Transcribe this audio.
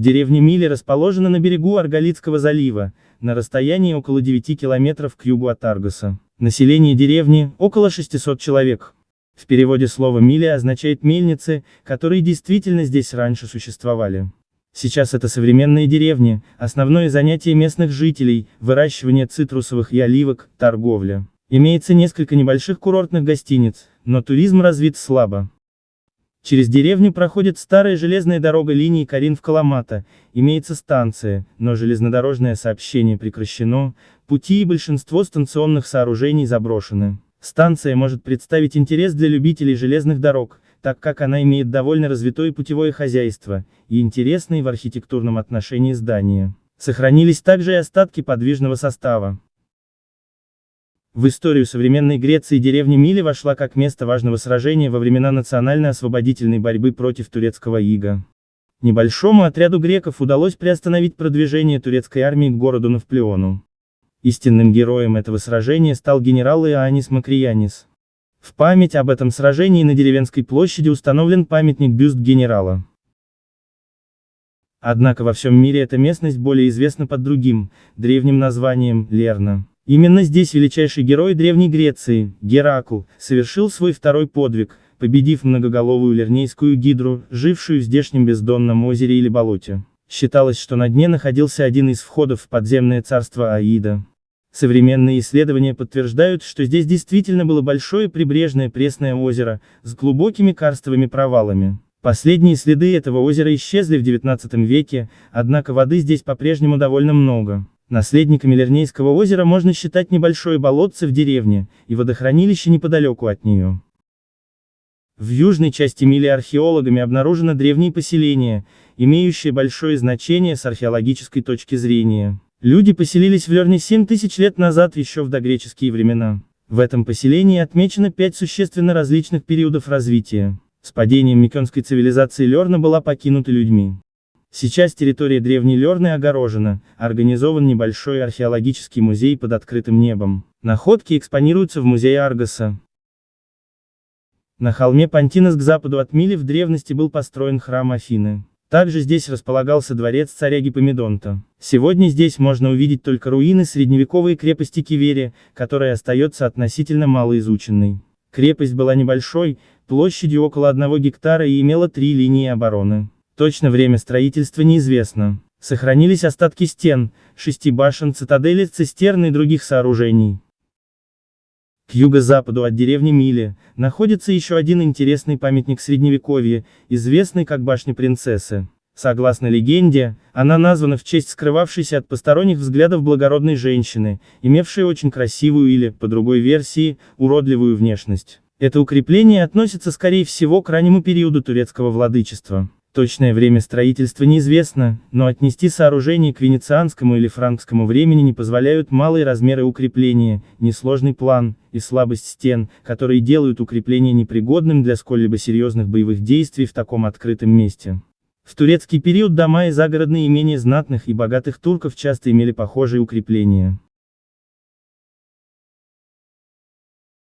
Деревня Мили расположена на берегу Арголитского залива, на расстоянии около 9 километров к югу от Аргоса. Население деревни – около 600 человек. В переводе слово «мили» означает «мельницы», которые действительно здесь раньше существовали. Сейчас это современные деревни, основное занятие местных жителей – выращивание цитрусовых и оливок, торговля. Имеется несколько небольших курортных гостиниц, но туризм развит слабо. Через деревню проходит старая железная дорога линии Карин-в-Каламата, имеется станция, но железнодорожное сообщение прекращено, пути и большинство станционных сооружений заброшены. Станция может представить интерес для любителей железных дорог, так как она имеет довольно развитое путевое хозяйство, и интересные в архитектурном отношении здания. Сохранились также и остатки подвижного состава. В историю современной Греции деревня Мили вошла как место важного сражения во времена национально-освободительной борьбы против турецкого ига. Небольшому отряду греков удалось приостановить продвижение турецкой армии к городу Навплеону. Истинным героем этого сражения стал генерал Иоаннис Макриянис. В память об этом сражении на деревенской площади установлен памятник-бюст генерала. Однако во всем мире эта местность более известна под другим, древним названием – Лерна. Именно здесь величайший герой Древней Греции, Геракл, совершил свой второй подвиг, победив многоголовую лернейскую гидру, жившую в здешнем бездонном озере или болоте. Считалось, что на дне находился один из входов в подземное царство Аида. Современные исследования подтверждают, что здесь действительно было большое прибрежное пресное озеро, с глубокими карстовыми провалами. Последние следы этого озера исчезли в XIX веке, однако воды здесь по-прежнему довольно много. Наследниками Лернейского озера можно считать небольшое болотце в деревне, и водохранилище неподалеку от нее. В южной части Мили археологами обнаружено древние поселения, имеющие большое значение с археологической точки зрения. Люди поселились в Лерне 7 тысяч лет назад еще в догреческие времена. В этом поселении отмечено пять существенно различных периодов развития. С падением Микенской цивилизации Лерна была покинута людьми. Сейчас территория древней Лерны огорожена, организован небольшой археологический музей под открытым небом. Находки экспонируются в музее Аргоса. На холме Пантинос к западу от Мили в древности был построен храм Афины. Также здесь располагался дворец царя Гипомедонта. Сегодня здесь можно увидеть только руины средневековой крепости Кивери, которая остается относительно малоизученной. Крепость была небольшой, площадью около одного гектара и имела три линии обороны. Точно время строительства неизвестно. Сохранились остатки стен, шести башен, цитадели, цистерн и других сооружений. К юго-западу от деревни Мили, находится еще один интересный памятник Средневековья, известный как Башня Принцессы. Согласно легенде, она названа в честь скрывавшейся от посторонних взглядов благородной женщины, имевшей очень красивую или, по другой версии, уродливую внешность. Это укрепление относится скорее всего к раннему периоду турецкого владычества. Точное время строительства неизвестно, но отнести сооружение к венецианскому или франкскому времени не позволяют малые размеры укрепления, несложный план, и слабость стен, которые делают укрепление непригодным для сколь-либо серьезных боевых действий в таком открытом месте. В турецкий период дома и загородные имения знатных и богатых турков часто имели похожие укрепления.